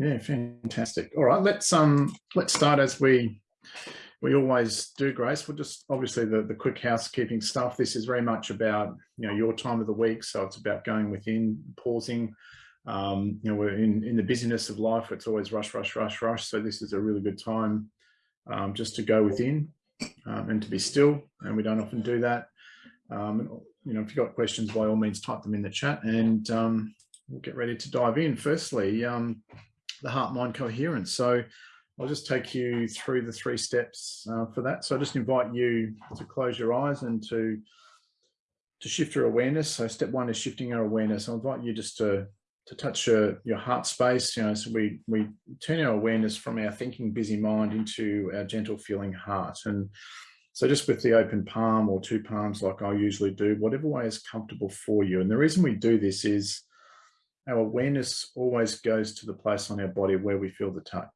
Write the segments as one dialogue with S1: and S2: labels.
S1: Yeah, fantastic. All right, let's um let's start as we we always do, Grace. We'll just obviously the the quick housekeeping stuff. This is very much about you know your time of the week, so it's about going within, pausing. Um, you know, we're in in the busyness of life. It's always rush, rush, rush, rush. So this is a really good time um, just to go within um, and to be still. And we don't often do that. Um, you know, if you've got questions, by all means, type them in the chat, and um, we'll get ready to dive in. Firstly, um, the heart-mind coherence. So I'll just take you through the three steps uh, for that. So I just invite you to close your eyes and to to shift your awareness. So step one is shifting our awareness. I invite you just to to touch your, your heart space. You know, so we we turn our awareness from our thinking busy mind into our gentle feeling heart. And so just with the open palm or two palms like I usually do, whatever way is comfortable for you. And the reason we do this is our awareness always goes to the place on our body where we feel the touch.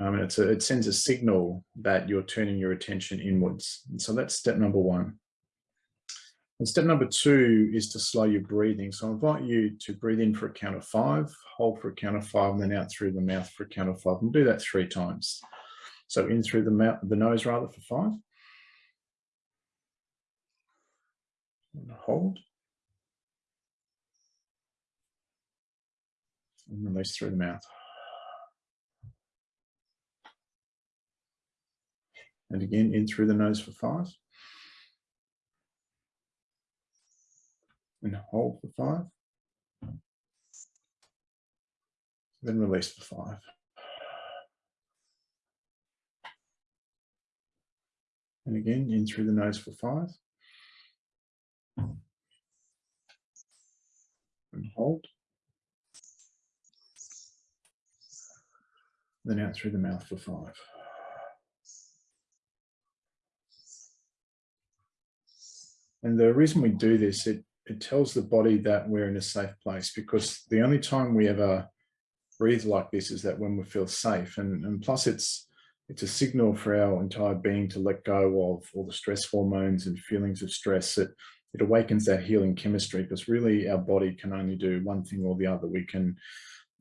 S1: Um, and a, it sends a signal that you're turning your attention inwards. And so that's step number one. And step number two is to slow your breathing. So I invite you to breathe in for a count of five, hold for a count of five, and then out through the mouth for a count of five. And do that three times. So in through the mouth, the nose rather for five. And hold. And release through the mouth. And again, in through the nose for five. And hold for five. Then release for five. And again, in through the nose for five. And hold. Then out through the mouth for five. And the reason we do this, it, it tells the body that we're in a safe place because the only time we ever breathe like this is that when we feel safe. And, and plus it's, it's a signal for our entire being to let go of all the stress hormones and feelings of stress. It, it awakens that healing chemistry because really our body can only do one thing or the other. We can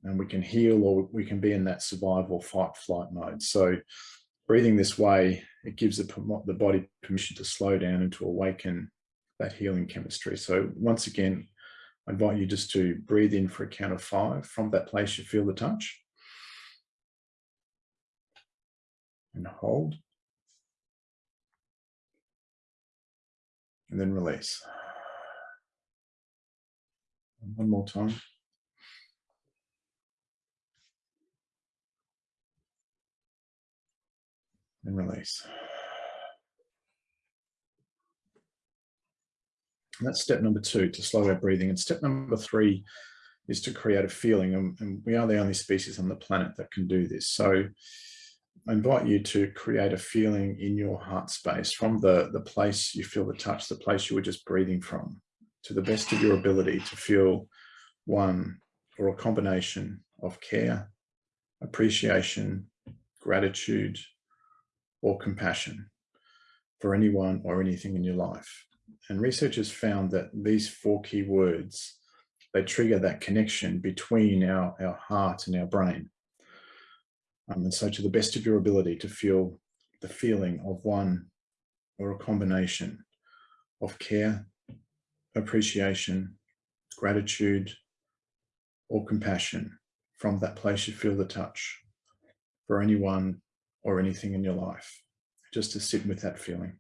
S1: and we can heal or we can be in that survival fight flight mode. So breathing this way, it gives the, the body permission to slow down and to awaken that healing chemistry. So once again, I invite you just to breathe in for a count of five. From that place, you feel the touch. And hold. And then release. One more time. And release. And that's step number two, to slow our breathing. And step number three is to create a feeling. And, and we are the only species on the planet that can do this. So I invite you to create a feeling in your heart space from the, the place you feel the touch, the place you were just breathing from, to the best of your ability to feel one or a combination of care, appreciation, gratitude, or compassion for anyone or anything in your life. And researchers found that these four key words, they trigger that connection between our, our heart and our brain. Um, and so to the best of your ability to feel the feeling of one or a combination of care, appreciation, gratitude, or compassion from that place you feel the touch for anyone or anything in your life, just to sit with that feeling.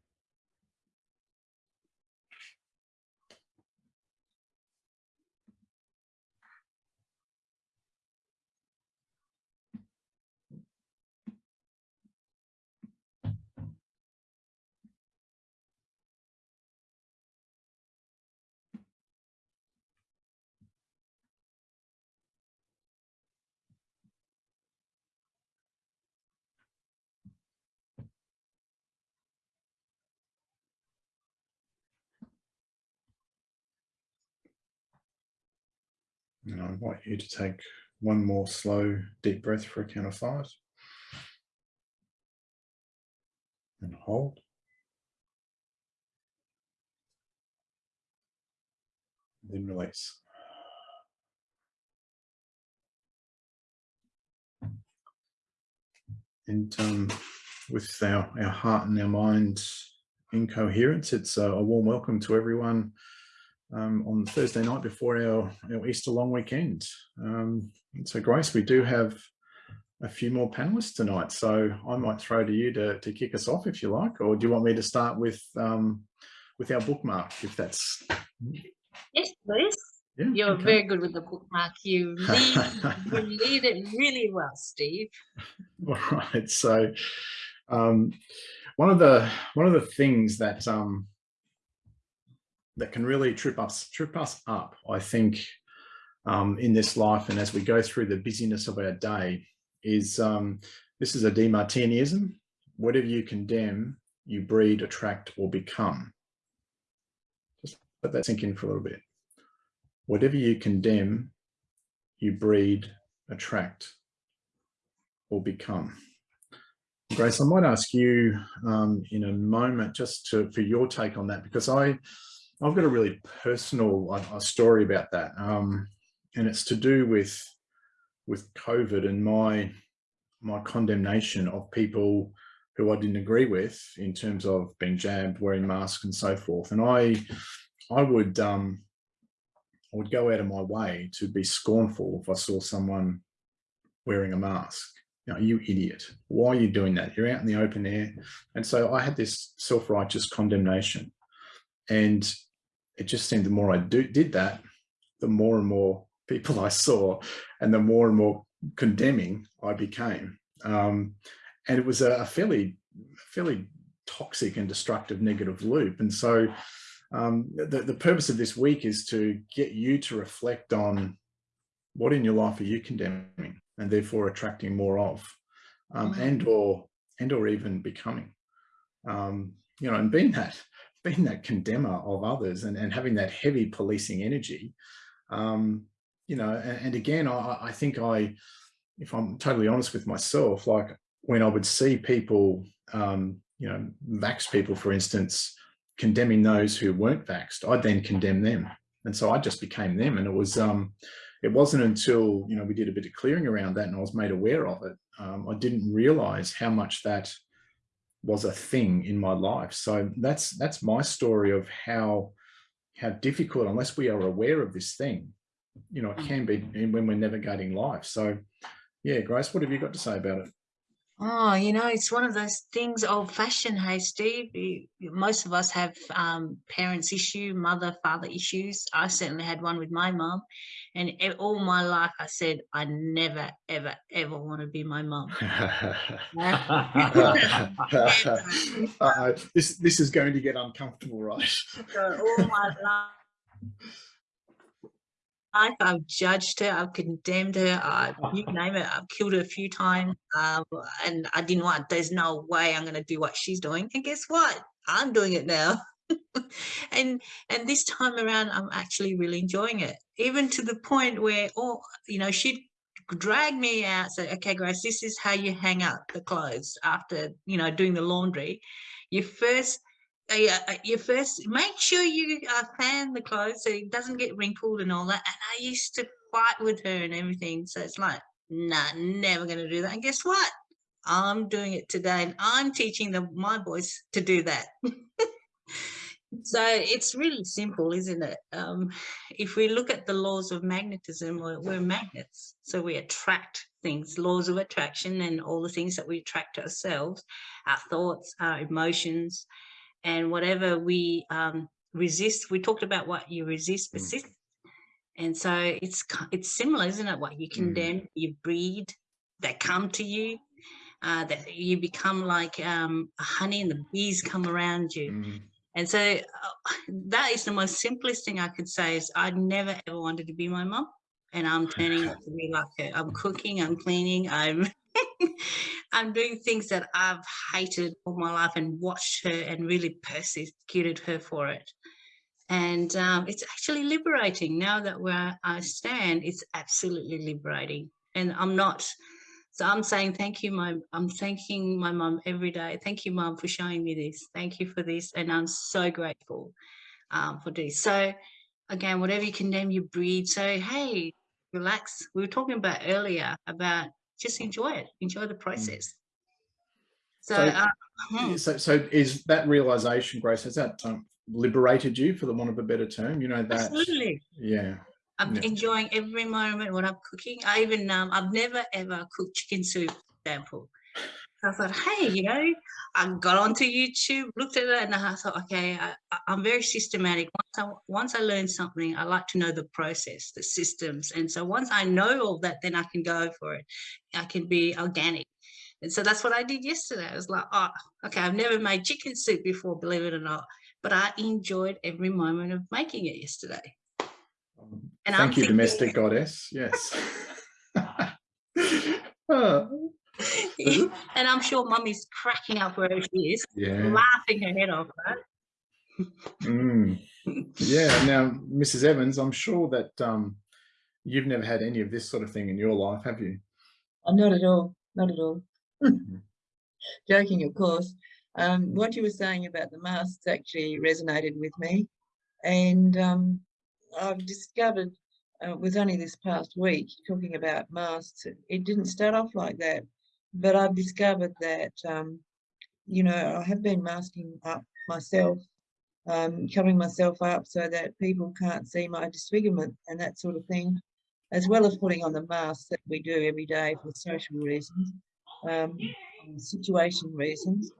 S1: And I invite you to take one more slow, deep breath for a count of five. And hold. then release. and um, with our, our heart and our mind in coherence, it's a, a warm welcome to everyone um, on Thursday night before our, our Easter long weekend. Um, so Grace, we do have a few more panelists tonight, so I might throw to you to, to kick us off if you like, or do you want me to start with um, with our bookmark, if that's...
S2: Yes, please. Yeah, You're okay. very good with the bookmark. You lead, you lead it really well, Steve.
S1: All right. So um, one of the one of the things that um, that can really trip us trip us up, I think, um, in this life and as we go through the busyness of our day, is um, this is a Demartinianism. Whatever you condemn, you breed, attract, or become. Just let that sink in for a little bit whatever you condemn, you breed, attract, or become. Grace, I might ask you um, in a moment just to, for your take on that, because I, I've got a really personal a story about that. Um, and it's to do with, with COVID and my, my condemnation of people who I didn't agree with in terms of being jabbed, wearing masks and so forth. And I, I would, um, I would go out of my way to be scornful if I saw someone wearing a mask. You know, you idiot, why are you doing that? You're out in the open air. And so I had this self-righteous condemnation. And it just seemed the more I do, did that, the more and more people I saw and the more and more condemning I became. Um, and it was a, a fairly, fairly toxic and destructive negative loop. And so um, the, the purpose of this week is to get you to reflect on what in your life are you condemning and therefore attracting more of um, mm-hmm. and or and or even becoming um, you know and being that being that condemner of others and, and having that heavy policing energy um, you know and, and again I, I think I if I'm totally honest with myself like when I would see people um, you know vax people for instance condemning those who weren't vaxxed, I'd then condemn them. And so I just became them. And it was, um, it wasn't until, you know, we did a bit of clearing around that and I was made aware of it. Um, I didn't realize how much that was a thing in my life. So that's, that's my story of how, how difficult, unless we are aware of this thing, you know, it mm. can be when we're navigating life. So yeah, Grace, what have you got to say about it?
S2: Oh, you know, it's one of those things old fashioned, hey, Steve. You, most of us have um, parents issue, mother, father issues. I certainly had one with my mom. And all my life, I said, I never, ever, ever want to be my mom.
S1: uh, this, this is going to get uncomfortable, right?
S2: so all my life life. I've judged her. I've condemned her. I, you name it. I've killed her a few times. Um, and I didn't want, there's no way I'm going to do what she's doing. And guess what? I'm doing it now. and and this time around, I'm actually really enjoying it. Even to the point where, oh, you know, she'd drag me out. Say, okay, Grace, this is how you hang up the clothes after, you know, doing the laundry. You first uh, you first make sure you uh, fan the clothes so it doesn't get wrinkled and all that. And I used to fight with her and everything. So it's like, nah, never to do that. And guess what? I'm doing it today and I'm teaching the, my boys to do that. so it's really simple, isn't it? Um, if we look at the laws of magnetism, we're, we're magnets. So we attract things, laws of attraction and all the things that we attract to ourselves, our thoughts, our emotions, and whatever we um, resist, we talked about what you resist mm. persists. Mm. And so it's it's similar, isn't it? What you mm. condemn, mm. you breed, that come to you, uh, that you become like um, honey and the bees come around you. Mm. And so uh, that is the most simplest thing I could say is I never ever wanted to be my mom and I'm turning out to be like her. I'm cooking, I'm cleaning, I'm I'm doing things that I've hated all my life and watched her and really persecuted her for it. And um, it's actually liberating now that where I stand, it's absolutely liberating. And I'm not, so I'm saying thank you, my, I'm thanking my mom every day. Thank you, mom, for showing me this. Thank you for this. And I'm so grateful um, for this. So again, whatever you condemn, you breed. So, hey, relax. We were talking about earlier about just enjoy it, enjoy the mm. process. So,
S1: So-
S2: uh, hmm.
S1: So, so is that realization, Grace, has that um, liberated you, for the want of a better term? You know that,
S2: absolutely.
S1: yeah,
S2: I'm
S1: Yeah.
S2: enjoying every moment when I'm cooking. I even um, I've never ever cooked chicken soup, for example. I thought, hey, you know, I got onto YouTube, looked at it, and I thought, okay, I, I'm very systematic. Once I once I learn something, I like to know the process, the systems, and so once I know all that, then I can go for it. I can be organic. And so that's what I did yesterday. I was like, oh, okay, I've never made chicken soup before, believe it or not, but I enjoyed every moment of making it yesterday.
S1: Um,
S2: And I'm
S1: thank you,
S2: thinking-
S1: domestic goddess, yes. Oh,
S2: and I'm sure mummy's cracking up wherever she is,
S1: yeah,
S2: laughing her head off, right?
S1: mm, yeah. Now, Mrs. Evans, I'm sure that um, you've never had any of this sort of thing in your life, have you?
S3: Oh, not at all, not at all.
S1: Mhm.
S3: Joking, of course. Um, what you were saying about the masks actually resonated with me. And um, I've discovered, uh, it was only this past week, talking about masks, it- it didn't start off like that. But I've discovered that, um, you know, I have been masking up myself, um, covering myself up so that people can't see my disfigurement and that sort of thing, as well as putting on the masks that we do every day for social reasons um, situation reasons.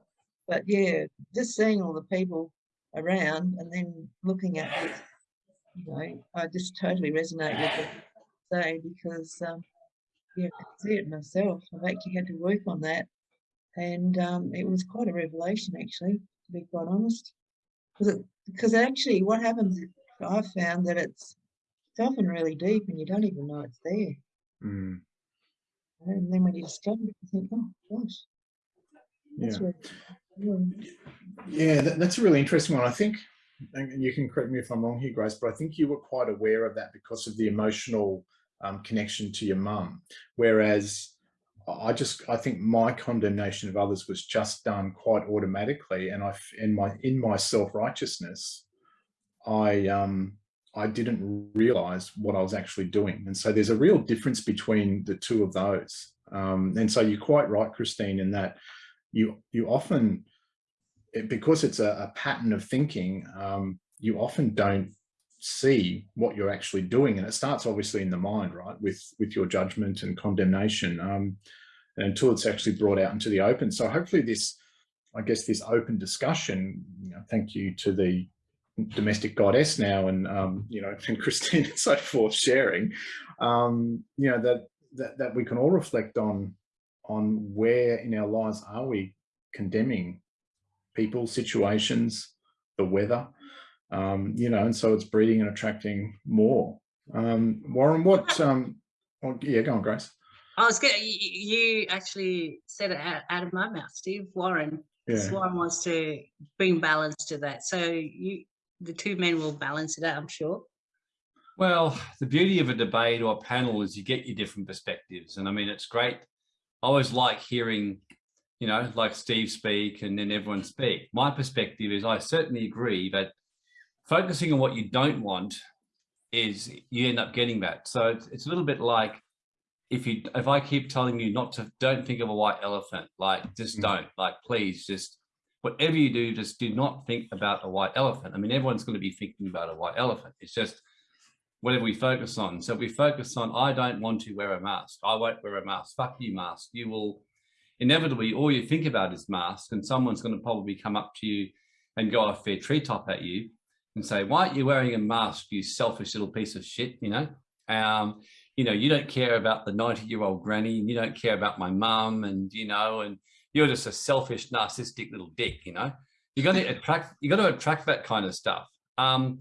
S3: But yeah, just seeing all the people around and then looking at this, you know, I just totally resonate with you say because, um, yeah, I can see it myself. I've actually had to work on that. And um, it was quite a revelation, actually, to be quite honest. Because because actually, what happens, I've found that it's, it's often really deep and you don't even know it's there.
S1: Mm,
S3: And then when you discover it, you think, oh gosh, that's
S1: yeah.
S3: really, yeah.
S1: Yeah, that, that's a really interesting one. I think, and you can correct me if I'm wrong here, Grace, but I think you were quite aware of that because of the emotional um, connection to your mum. Whereas I just, I think my condemnation of others was just done quite automatically, and I, in my in my self righteousness, I um I didn't realize what I was actually doing, and so there's a real difference between the two of those. Um, and so you're quite right, Christine, in that you you often it, because it's a, a pattern of thinking, um, you often don't see what you're actually doing, and it starts obviously in the mind, right, with with your judgment and condemnation, um, until it's actually brought out into the open. So hopefully, this, I guess, this open discussion. You know, thank you to the domestic goddess now, and um, you know, and Christine and so forth sharing. Um, you know that that that we can all reflect on on where in our lives are we condemning people, situations, the weather, um, you know, and so it's breeding and attracting more. Um, Warren, what, um, oh, yeah, go on, Grace.
S2: I was good. You, you actually said it out, out of my mouth, Steve. Warren.
S1: Yeah,
S2: Warren wants to bring balance to that. So you, the two men will balance it out, I'm sure.
S4: Well, the beauty of a debate or a panel is you get your different perspectives. And I mean, it's great. I always like hearing, you know, like Steve speak and then everyone speak. My perspective is I certainly agree that focusing on what you don't want is you end up getting that. So it's, it's a little bit like if you if I keep telling you not to don't think of a white elephant, like just
S1: Mm.
S4: don't, like please just whatever you do, just do not think about a white elephant. I mean, everyone's going to be thinking about a white elephant. It's just whatever we focus on. So if we focus on, I don't want to wear a mask. I won't wear a mask. Fuck you, mask. You will inevitably, all you think about is mask and someone's going to probably come up to you and go off their treetop at you and say, why aren't you wearing a mask, you selfish little piece of shit, you know? Um, you know, you don't care about the 90 year old granny and you don't care about my mum and, you know, and you're just a selfish, narcissistic little dick, you know? You got to attract, you got to attract that kind of stuff. Um,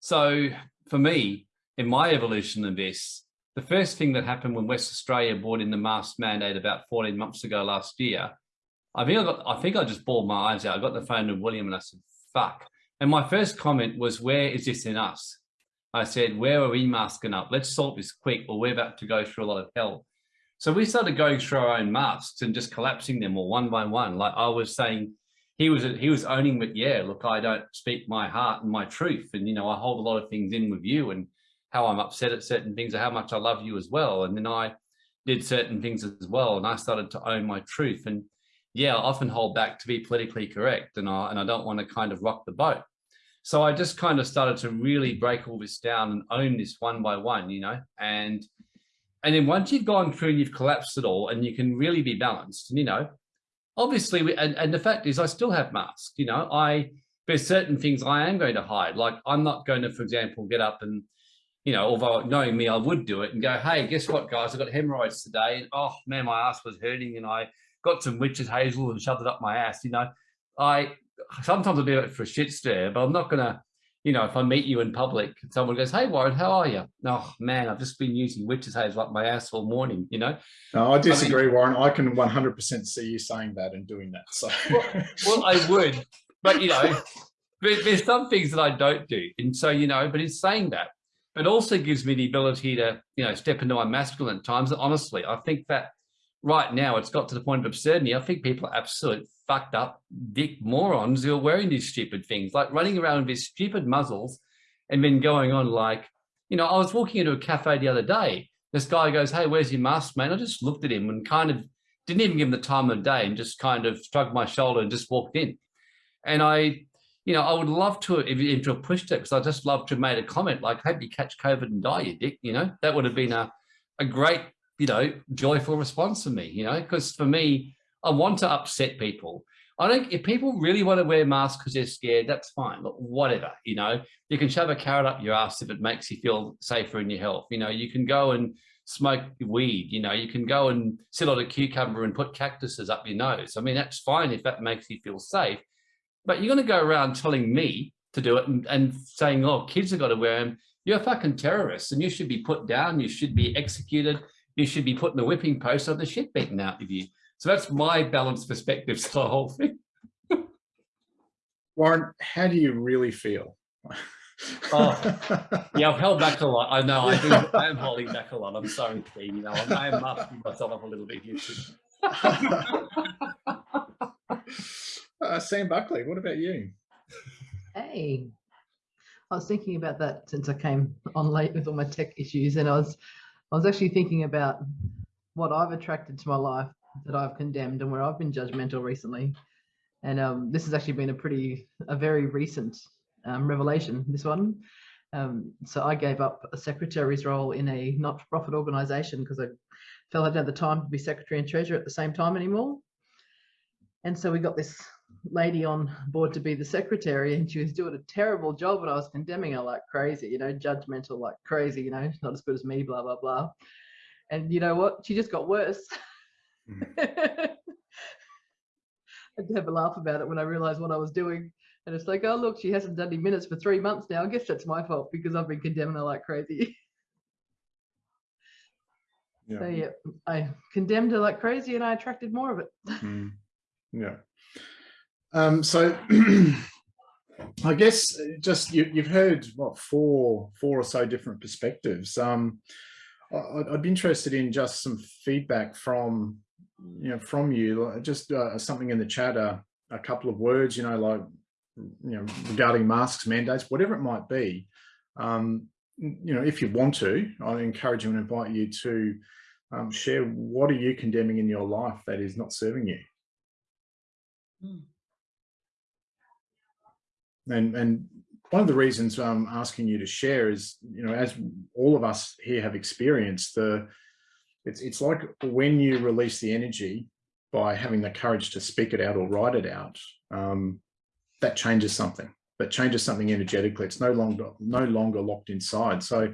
S4: so for me, in my evolution of this, the first thing that happened when West Australia brought in the mask mandate about 14 months ago last year, I think I got, I think I just bawled my eyes out. I got the phone to William and I said, fuck. And my first comment was, where is this in us? I said, where are we masking up? Let's solve this quick or we're about to go through a lot of hell. So we started going through our own masks and just collapsing them all one by one. Like I was saying, he was he was owning that, yeah, look, I don't speak my heart and my truth. And, you know, I hold a lot of things in with you and how I'm upset at certain things or how much I love you as well. And then I did certain things as well. And I started to own my truth. And yeah, I often hold back to be politically correct and I, and I don't want to kind of rock the boat. So I just kind of started to really break all this down and own this one by one, you know, and and then once you've gone through and you've collapsed it all and you can really be balanced, you know, obviously, we, and, and the fact is I still have masks, you know, I, there's certain things I am going to hide. Like I'm not going to, for example, get up and, you know, although knowing me, I would do it and go, hey, guess what, guys, I've got hemorrhoids today. And oh man, my ass was hurting and I got some witch's hazel and shoved it up my ass. You know, I sometimes I'll do it for a shit stir, but I'm not gonna, you know, if I meet you in public, someone goes, "Hey Warren, how are you?" Oh man, I've just been using witch's hazel up my ass all morning. You know.
S1: No, I disagree, Warren. I can 100% see you saying that and doing that. So,
S4: Well, I would, but you know, there- there's some things that I don't do, and so you know, but in saying that, it also gives me the ability to, you know, step into my masculine times. Honestly, I think that right now it's got to the point of absurdity. I think people are absolute fucked up dick morons who are wearing these stupid things, like running around with these stupid muzzles and then going on like, you know, I was walking into a cafe the other day. This guy goes, Hey, where's your mask, man? I just looked at him and kind of didn't even give him the time of day and just kind of shrugged my shoulder and just walked in. And I, you know, I would love to have, if to have pushed it because I just love to have made a comment like, hope you catch COVID and die, you dick, you know, that would have been a, a great, you know, joyful response for me, you know, because for me, I want to upset people. I don't, if people really want to wear masks because they're scared, that's fine. Look, whatever, you know, you can shove a carrot up your ass if it makes you feel safer in your health. You know, you can go and smoke weed, you know, you can go and sit on a cucumber and put cactuses up your nose. I mean, that's fine if that makes you feel safe. But you're going to go around telling me to do it and, and saying, oh, kids have got to wear them. You're a fucking terrorist and you should be put down. You should be executed. You should be putting the whipping post or the shit beaten out of you. So that's my balanced perspective to the whole thing.
S1: Warren, how do you really feel?
S4: Oh, Yeah, I've held back a lot. I know I, do, I am holding back a lot. I'm sorry, Steve. You know, I am masking myself up a little bit here. too.
S1: uh, Sam Buckley, what about you?
S5: Hey, I was thinking about that since I came on late with all my tech issues, and I was, I was actually thinking about what I've attracted to my life that I've condemned and where I've been judgmental recently. And um, this has actually been a pretty, a very recent um, revelation. This one. Um, so I gave up a secretary's role in a not-for-profit organisation because I felt I didn't have the time to be secretary and treasurer at the same time anymore. And so we got this lady on board to be the secretary and she was doing a terrible job and I was condemning her like crazy, you know, judgmental like crazy, you know, not as good as me, blah, blah, blah. And you know what? She just got worse.
S1: Mm.
S5: I had to have a laugh about it when I realized what I was doing. And it's like, oh, look, she hasn't done any minutes for three months now. I guess that's my fault because I've been condemning her like crazy.
S1: Yeah.
S5: So, yeah, I condemned her like crazy and I attracted more of it.
S1: Mm, yeah. Um, so I guess just you, you've heard what four four or so different perspectives. Um, I- I'd, I'd be interested in just some feedback from you know from you, just uh, something in the chat, uh, a couple of words, you know, like you know regarding masks, mandates, whatever it might be. Um, you know, if you want to, I encourage you and invite you to um, share what are you condemning in your life that is not serving you.
S2: Mm.
S1: And and one of the reasons I'm asking you to share is, you know, as all of us here have experienced, the it's it's like when you release the energy by having the courage to speak it out or write it out, um, that changes something. That changes something energetically. It's no longer no longer locked inside. So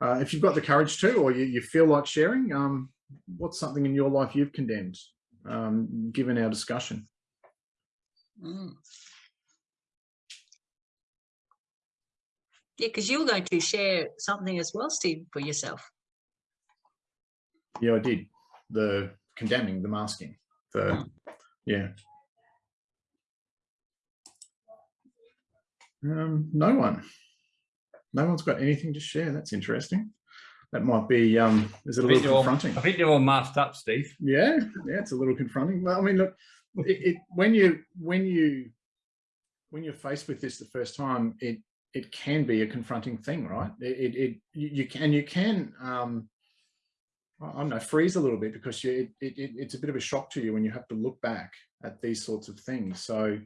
S1: uh, if you've got the courage to, or you, you feel like sharing, um, what's something in your life you've condemned, um, given our discussion?
S2: Mm. Yeah, because you were going to share something as well, Steve, for yourself.
S1: Yeah, I did. The condemning, the masking, the yeah. Um, no one. No one's got anything to share. That's interesting. That might be um is it a,
S4: think,
S1: little
S4: they're all,
S1: confronting?
S4: I think they're all masked up, Steve.
S1: Yeah, yeah, it's a little confronting. Well, I mean, look, it, it when you when you when you're faced with this the first time, it it can be a confronting thing, right? It it, it you, can you can um I don't know, freeze a little bit because you, it, it, it- it's a bit of a shock to you when you have to look back at these sorts of things. So,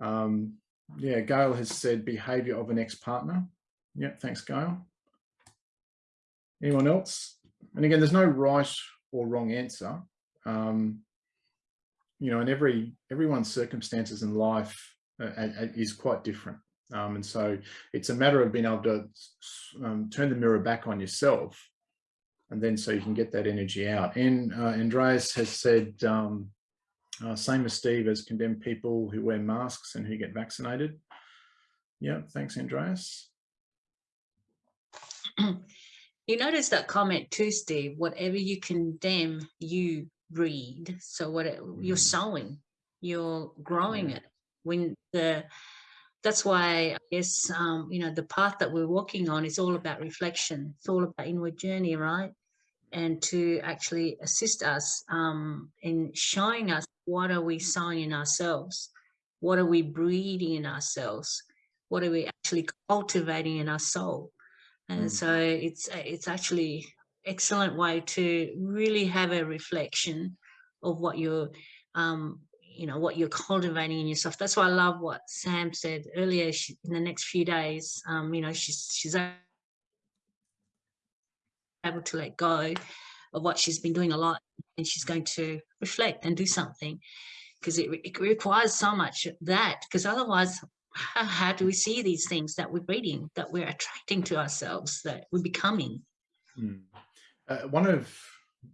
S1: um, yeah, Gail has said behavior of an ex-partner. Yeah, thanks, Gail. Anyone else? And again, there's no right or wrong answer. Um, you know, and every everyone's circumstances in life uh, is quite different. Um, and so it's a matter of being able to um, turn the mirror back on yourself and then so you can get that energy out. And uh, Andreas has said, um, uh, same as Steve, as condemned people who wear masks and who get vaccinated. Yeah, thanks, Andreas.
S2: You notice that comment too, Steve, whatever you condemn, you breed. So what it- you're
S1: Mm.
S2: sowing, you're growing
S1: Yeah.
S2: it. When the, that's why I guess, um, you know, the path that we're walking on is all about reflection. It's all about inward journey, right? And to actually assist us um, in showing us what are we sowing in ourselves? What are we breeding in ourselves? What are we actually cultivating in our soul? And
S1: Mm.
S2: so it's it's actually excellent way to really have a reflection of what you're um you know what you're cultivating in yourself that's why i love what sam said earlier she, in the next few days um you know she's she's able to let go of what she's been doing a lot and she's going to reflect and do something because it, it requires so much that because otherwise how, how do we see these things that we're reading that we're attracting to ourselves that we're becoming
S1: Mm. Uh, one of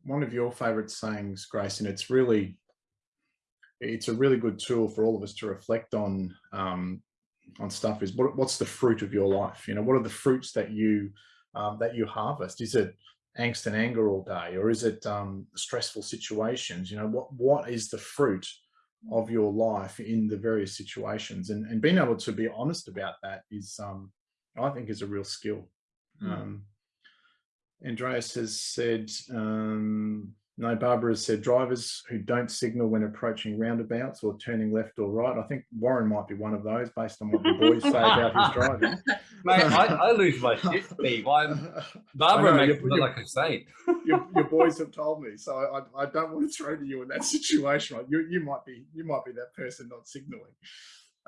S1: one of your favourite sayings, Grace, and it's really it's a really good tool for all of us to reflect on um, on stuff. Is what, what's the fruit of your life? You know, what are the fruits that you um, that you harvest? Is it angst and anger all day, or is it um, stressful situations? You know, what what is the fruit of your life in the various situations? And and being able to be honest about that is, um, I think, is a real skill.
S2: Mm.
S1: Um, Andreas has said, um, no, Barbara has said drivers who don't signal when approaching roundabouts or turning left or right. I think Warren might be one of those based on what the boys say about his driving.
S4: Mate, I, I lose my shit, Steve. I'm Barbara
S1: know,
S4: makes
S1: you-
S4: me look like a saint.
S1: your, your boys have told me, so I, I don't want to throw to you in that situation. Right? You, you might be you might be that person not signaling.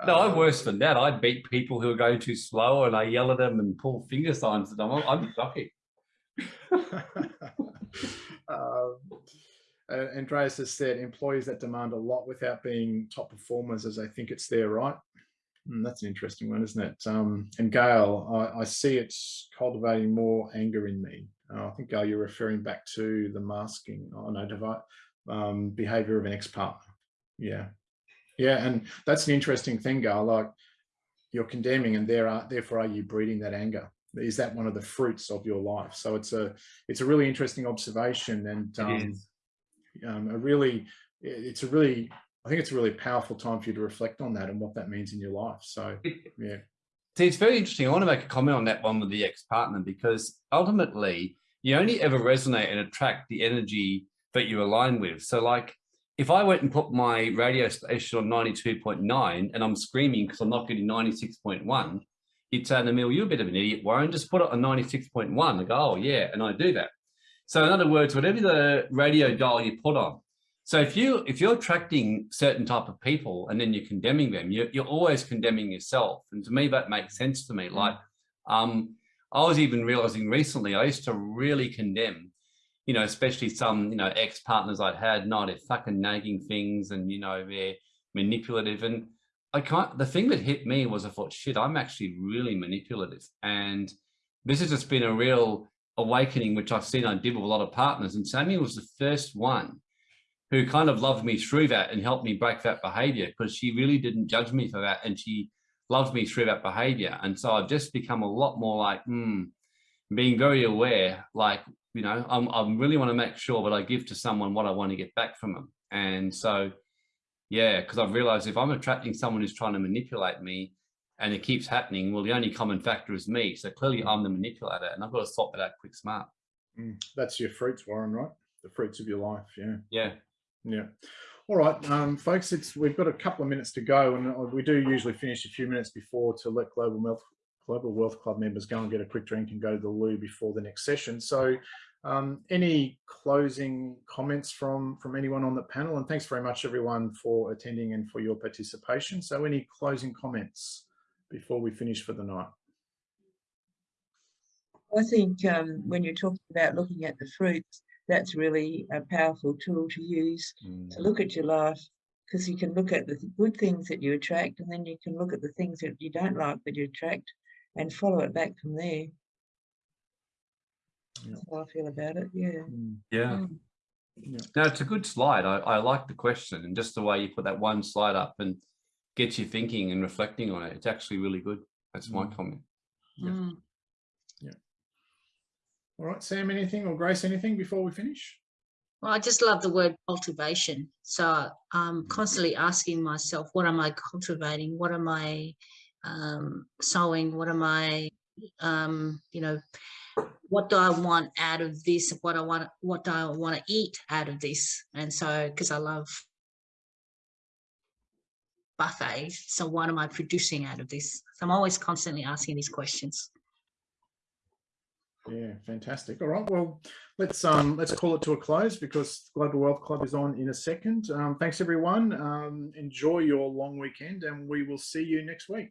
S4: No, I'm
S1: Um,
S4: worse than that. I beat people who are going too slow and I yell at them and pull finger signs at them. I'm, I'm shocking.
S1: Um, Andreas has said employees that demand a lot without being top performers as they think it's their right. Hmm, that's an interesting one, isn't it? Um, and Gail, I, I see it's cultivating more anger in me. Uh, I think Gail, you're referring back to the masking, oh no, devi- um, behavior of an ex-partner. Yeah, yeah, and that's an interesting thing, Gail. Like you're condemning, and there are therefore are you breeding that anger? Is that one of the fruits of your life? So it's a it's a really interesting observation, and um, um, a really it's a really I think it's a really powerful time for you to reflect on that and what that means in your life. So yeah,
S4: See, it's very interesting. I want to make a comment on that one with the ex-partner because ultimately you only ever resonate and attract the energy that you align with. So like if I went and put my radio station on 92.9 and I'm screaming because I'm not getting 96.1, you'd say me, you're a bit of an idiot, Warren, just put it on 96.1. I go, oh yeah, and I do that. So in other words, whatever the radio dial you put on. So if you if you're attracting certain type of people and then you're condemning them, you're, you're always condemning yourself. And to me, that makes sense to me. Like, um, I was even realizing recently, I used to really condemn, you know, especially some, you know, ex-partners I'd had, no, they're fucking nagging things and, you know, they're manipulative. And I can't, the thing that hit me was I thought, shit, I'm actually really manipulative. And this has just been a real awakening, which I've seen I did with a lot of partners. And Sammy was the first one who kind of loved me through that and helped me break that behavior because she really didn't judge me for that. And she loved me through that behavior. And so I've just become a lot more like, hmm, being very aware, like, you know, I'm, I really want to make sure that I give to someone what I want to get back from them. And so, yeah, because I've realized if I'm attracting someone who's trying to manipulate me and it keeps happening, well, the only common factor is me. So clearly I'm the manipulator and I've got to sort that out quick smart.
S1: Mm, that's your fruits, Warren, right? The fruits of your life. Yeah.
S4: Yeah.
S1: Yeah. All right, um, folks, it's we've got a couple of minutes to go, and uh, we do usually finish a few minutes before to let Global Wealth Global Wealth Club members go and get a quick drink and go to the loo before the next session. So, Um, any closing comments from from anyone on the panel? And thanks very much everyone for attending and for your participation. So any closing comments before we finish for the night?
S3: I think um, when you're talking about looking at the fruits, that's really a powerful tool to use to look at your life because you can look at the good things that you attract and then you can look at the things that you don't like that you attract and follow it back from there.
S1: Yeah.
S3: How I feel about it. Yeah.
S1: Mm,
S4: Yeah.
S3: Mm.
S1: yeah.
S4: No, it's a good slide. I, I like the question and just the way you put that one slide up and gets you thinking and reflecting on it. It's actually really good. That's my
S1: Mm.
S4: comment.
S1: Yeah.
S3: Mm.
S1: All right, Sam, anything or Grace, anything before we finish?
S2: Well, I just love the word cultivation. So I'm constantly asking myself, what am I cultivating? What am I um, sowing? What am I, um, you know, what do I want out of this? What I want, what do I want to eat out of this? And so, because I love buffet, so what am I producing out of this? So I'm always constantly asking these questions.
S1: Yeah, fantastic. All right, well, let's um let's call it to a close because Global Wealth Club is on in a second. Um, thanks everyone. Um, enjoy your long weekend, and we will see you next week.